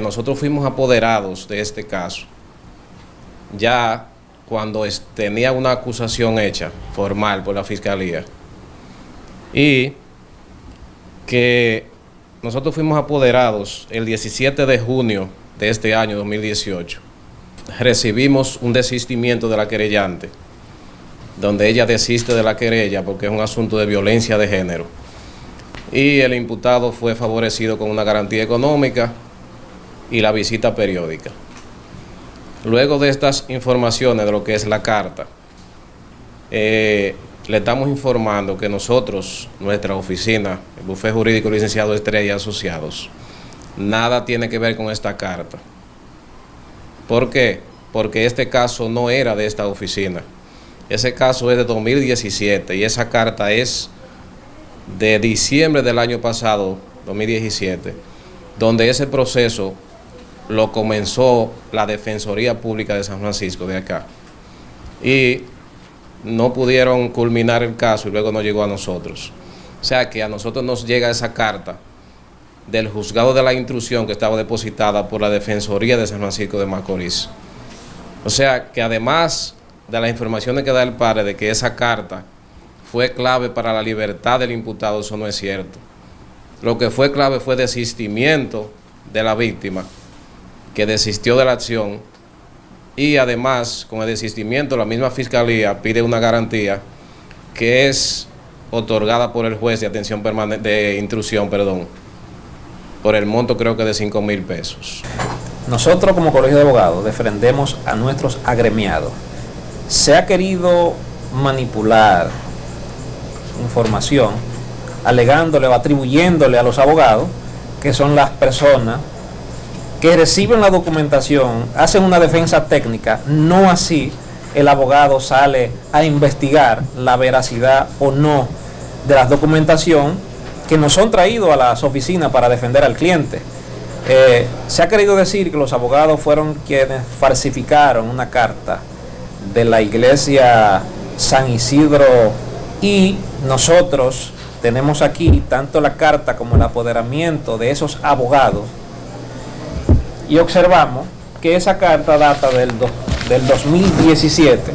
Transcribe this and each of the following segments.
nosotros fuimos apoderados de este caso, ya cuando tenía una acusación hecha, formal, por la Fiscalía, y que nosotros fuimos apoderados el 17 de junio de este año 2018. Recibimos un desistimiento de la querellante, donde ella desiste de la querella porque es un asunto de violencia de género. Y el imputado fue favorecido con una garantía económica y la visita periódica. Luego de estas informaciones de lo que es la carta, eh, le estamos informando que nosotros, nuestra oficina, el Bufé Jurídico Licenciado Estrella Asociados, nada tiene que ver con esta carta. ¿Por qué? Porque este caso no era de esta oficina. Ese caso es de 2017 y esa carta es de diciembre del año pasado, 2017, donde ese proceso lo comenzó la Defensoría Pública de San Francisco de acá. Y no pudieron culminar el caso y luego no llegó a nosotros. O sea que a nosotros nos llega esa carta del juzgado de la intrusión que estaba depositada por la Defensoría de San Francisco de Macorís. O sea que además de las informaciones que da el padre de que esa carta fue clave para la libertad del imputado, eso no es cierto. Lo que fue clave fue desistimiento de la víctima, que desistió de la acción y además con el desistimiento la misma fiscalía pide una garantía que es otorgada por el juez de atención permanente de intrusión, perdón, por el monto creo que de 5 mil pesos. Nosotros como colegio de abogados defendemos a nuestros agremiados. Se ha querido manipular información alegándole o atribuyéndole a los abogados que son las personas que reciben la documentación, hacen una defensa técnica, no así el abogado sale a investigar la veracidad o no de la documentación que nos son traídos a las oficinas para defender al cliente. Eh, se ha querido decir que los abogados fueron quienes falsificaron una carta de la iglesia San Isidro y nosotros tenemos aquí tanto la carta como el apoderamiento de esos abogados y observamos que esa carta data del, del 2017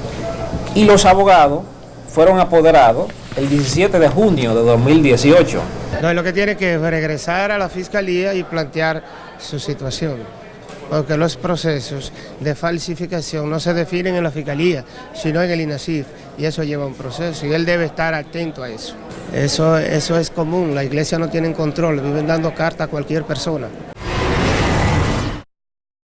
y los abogados fueron apoderados el 17 de junio de 2018. No, lo que tiene que regresar a la fiscalía y plantear su situación, porque los procesos de falsificación no se definen en la fiscalía, sino en el INASIF, y eso lleva un proceso, y él debe estar atento a eso. Eso, eso es común, la iglesia no tiene control, viven dando carta a cualquier persona.